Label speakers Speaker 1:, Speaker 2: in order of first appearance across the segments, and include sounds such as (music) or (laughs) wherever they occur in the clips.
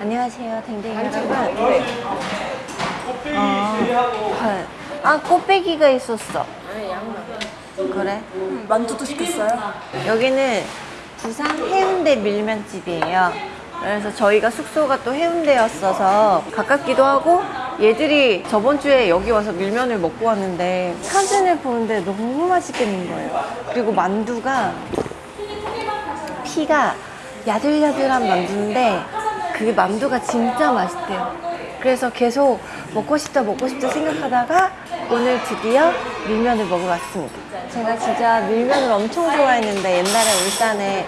Speaker 1: 안녕하세요, 댕댕이 여러분. 어, 헐. 아, 꽃배기가 있었어. 그래?
Speaker 2: 만두도 시켰어요?
Speaker 1: 여기는 부산 해운대 밀면집이에요. 그래서 저희가 숙소가 또 해운대였어서 가깝기도 하고 얘들이 저번 주에 여기 와서 밀면을 먹고 왔는데 사진을 보는데 너무 맛있겠는 거예요. 그리고 만두가 피가 야들야들한 만두인데 그 만두가 진짜 맛있대요. 그래서 계속 먹고 싶다 먹고 싶다 생각하다가 오늘 드디어 밀면을 먹으러 왔습니다. 제가 진짜 밀면을 엄청 좋아했는데 옛날에 울산에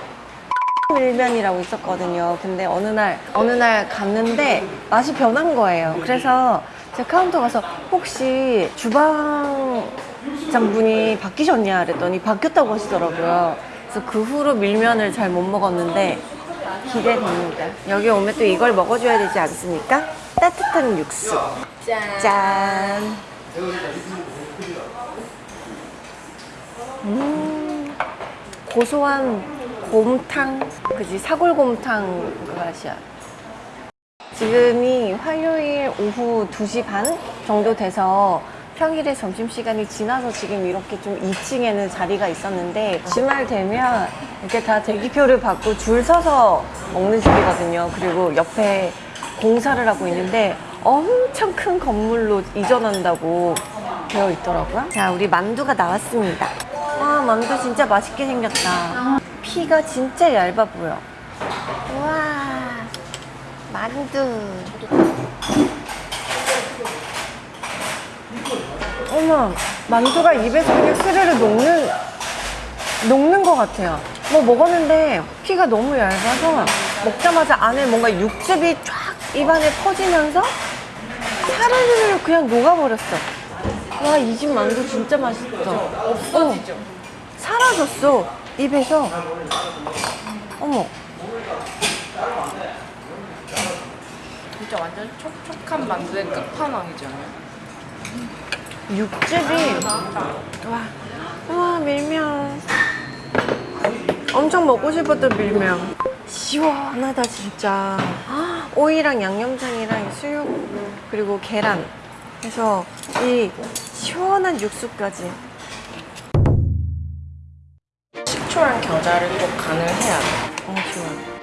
Speaker 1: 밀면이라고 있었거든요. 근데 어느 날 어느 날 갔는데 맛이 변한 거예요. 그래서 제가 카운터 가서 혹시 주방 장분이 바뀌셨냐 그랬더니 바뀌었다고 하시더라고요. 그래서 그 후로 밀면을 잘 못 먹었는데 기대됩니다. 여기 오면 또 이걸 먹어줘야 되지 않습니까? 따뜻한 육수.
Speaker 2: 짠.
Speaker 1: 짠. 음, 고소한 곰탕, 그지 사골곰탕 그 맛이야. 지금이 화요일 오후 2시 반 정도 돼서 평일에 점심시간이 지나서 지금 이렇게 좀 2층에는 자리가 있었는데 주말 되면 이렇게 다 대기표를 받고 줄 서서 먹는 집이거든요. 그리고 옆에 공사를 하고 있는데 엄청 큰 건물로 이전한다고 되어 있더라고요. 자, 우리 만두가 나왔습니다. 와, 만두 진짜 맛있게 생겼다. 피가 진짜 얇아 보여. 와, 만두. 어머, 만두가 입에서 그냥 스르르 녹는, 녹는 것 같아요. 뭐 먹었는데 피가 너무 얇아서 먹자마자 안에 뭔가 육즙이 쫙 입안에 퍼지면서 사르르 그냥 녹아버렸어. 와, 이 집 만두 진짜 맛있다. 없어지죠? 사라졌어, 입에서. 어머.
Speaker 2: 진짜 완전 촉촉한 만두의 끝판왕이잖아요.
Speaker 1: 육즙이 와, 와 밀면. 엄청 먹고 싶었던 밀면. 시원하다 진짜. 헉, 오이랑 양념장이랑 수육 그리고 계란. 그래서 이 시원한 육수까지.
Speaker 2: 식초랑 겨자를 꼭 간을 해야 돼.
Speaker 1: 어 좋아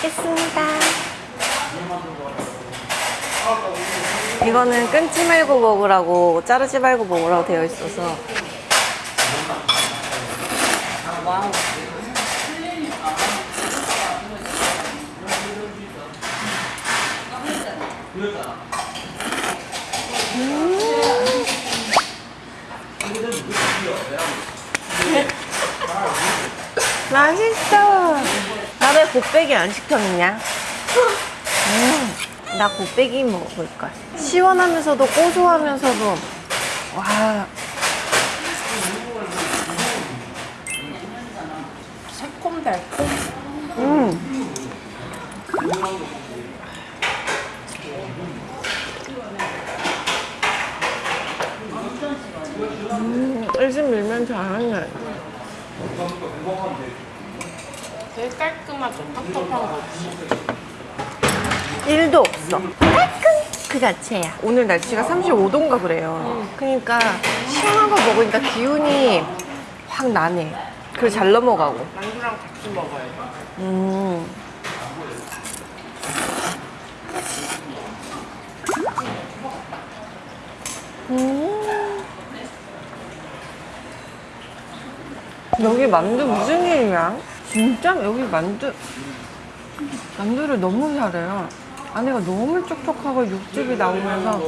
Speaker 1: 먹겠습니다 이거는 끊지 말고 먹으라고 자르지 말고 먹으라고 되어 있어서
Speaker 2: 와우. (laughs)
Speaker 1: 맛있어. 곱빼기 안 시켰냐? 음, 나 곱빼기 먹을 거야. 시원하면서도 고소하면서도 와
Speaker 2: 새콤달콤.
Speaker 1: 음. 음, 일집 밀면 잘하네.
Speaker 2: 되게 깔끔하죠. 텁텁한 거 없이.
Speaker 1: 1도 없어. 깔끔 그 자체야. 오늘 날씨가 35도인가 그래요. 그러니까 시원한 거 먹으니까 기운이 확 나네. 그리고 잘 넘어가고.
Speaker 2: 만두랑 같이 먹어요.
Speaker 1: 음. 음. 여기 만두 무슨 일이야? 진짜 여기 만두 만두를 너무 잘해요. 안에가 너무 촉촉하고 육즙이 나오면서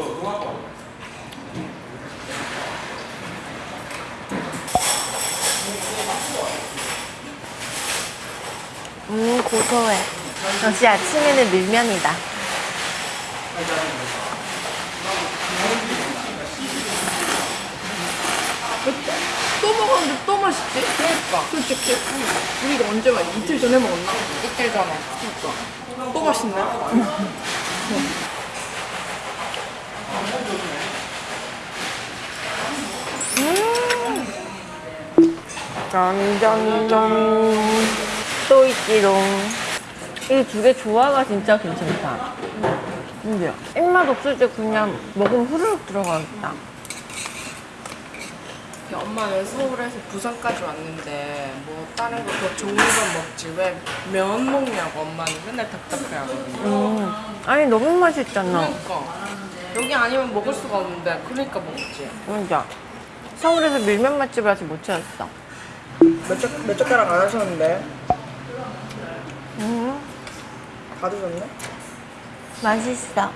Speaker 1: 음 고소해. 역시 아침에는 밀면이다.
Speaker 2: 또 먹었는데 또 맛있지? 그러니까. 솔직히. 우리가 언제 막 이틀 전에 먹었나? 닭들잖아. 또 맛있네.
Speaker 1: 짠짠짠 또 있지롱 이 두 개 조화가 진짜 괜찮다 근데요 입맛 없을 때 그냥 먹으면 후루룩 들어가겠다
Speaker 2: 엄마는 서울에서 부산까지 왔는데 뭐 다른 거 더 좋은 건 먹지 왜 면 먹냐고 엄마는 맨날 답답해하거든요.
Speaker 1: 음, 아니 너무 맛있잖아.
Speaker 2: 그러니까. 여기 아니면 먹을 수가 없는데 그러니까 먹지.
Speaker 1: 진짜 서울에서 밀면 맛집을 아직 못 찾았어.
Speaker 3: 몇, 젓, 몇 젓가락 안 하셨는데?
Speaker 1: 음,
Speaker 3: 다 드셨네?
Speaker 1: 맛있어.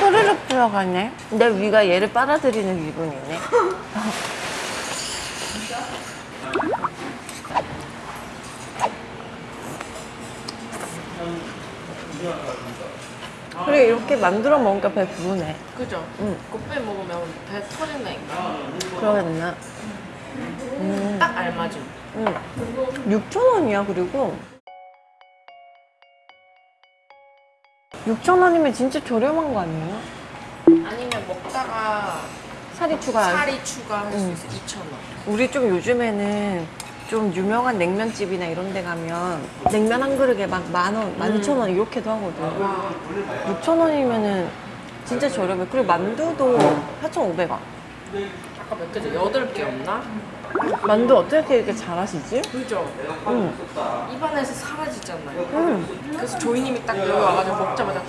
Speaker 1: 후루룩 들어가네. 내 위가 얘를 빨아들이는 기분이네 (laughs) 그래 이렇게 만들어 먹으니까 배 부르네
Speaker 2: 그죠?
Speaker 1: 응.
Speaker 2: 곱빼 먹으면 배 터진다니까.
Speaker 1: 그러겠나
Speaker 2: 딱 알맞음.
Speaker 1: 응. 6,000원이야 그리고 6,000원이면 진짜 저렴한 거 아니에요?
Speaker 2: 아니면 먹다가
Speaker 1: 살이 추가
Speaker 2: 살이 추가할 수
Speaker 1: 응.
Speaker 2: 있어 2,000원.
Speaker 1: 우리 좀 요즘에는 좀 유명한 냉면집이나 이런 데 가면 냉면 한 그릇에 막 만 원, 만 이천 원 이렇게도 하거든. 6천 원이면은 진짜 저렴해. 그리고 만두도 4,500원.
Speaker 2: 아까 몇 개죠? 8개였나?
Speaker 1: 만두 어떻게 이렇게 잘하시지?
Speaker 2: 그죠?
Speaker 1: 응.
Speaker 2: 입안에서 사라지잖아요.
Speaker 1: 응.
Speaker 2: 그래서 조이님이 딱 여기 와가지고 먹자마자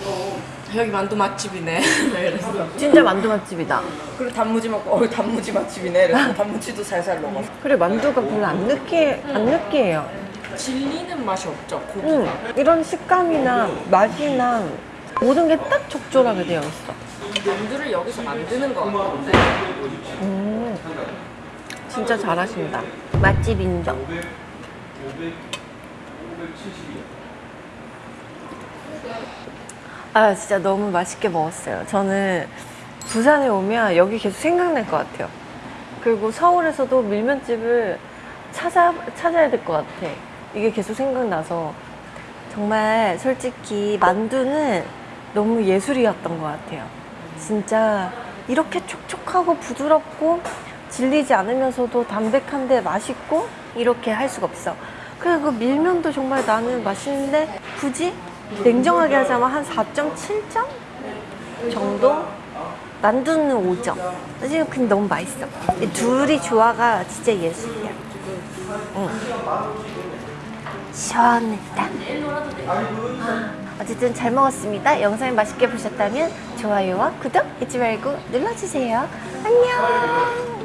Speaker 2: 여기 만두 맛집이네. (laughs) 이랬어.
Speaker 1: 진짜 만두 맛집이다.
Speaker 3: 그리고 단무지 먹고 어 단무지 맛집이네 그래서 단무지도 살살 녹아
Speaker 1: 그래 만두가 별로 안 느끼 안 느끼해요.
Speaker 2: 질리는 맛이 없죠, 고기가.
Speaker 1: 응. 이런 식감이나 맛이나 모든 게 딱 적절하게 되어 있어.
Speaker 2: 만두를 여기서 만드는 것 같은데.
Speaker 1: 음. 진짜 잘하신다. 맛집 인정. 아, 진짜 너무 맛있게 먹었어요. 저는 부산에 오면 여기 계속 생각날 것 같아요. 그리고 서울에서도 밀면집을 찾아, 찾아야 될 것 같아. 이게 계속 생각나서. 정말 솔직히 만두는 너무 예술이었던 것 같아요. 진짜 이렇게 촉촉하고 부드럽고 질리지 않으면서도 담백한데 맛있고 이렇게 할 수가 없어. 그리고 밀면도 정말 나는 맛있는데 굳이 냉정하게 하자면 한 4.7점 정도? 만두는 5점. 지금 근데 너무 맛있어. 이 둘이 조화가 진짜 예술이야. 응. 시원했다. 아, 어쨌든 잘 먹었습니다. 영상이 맛있게 보셨다면 좋아요와 구독 잊지 말고 눌러주세요. 안녕.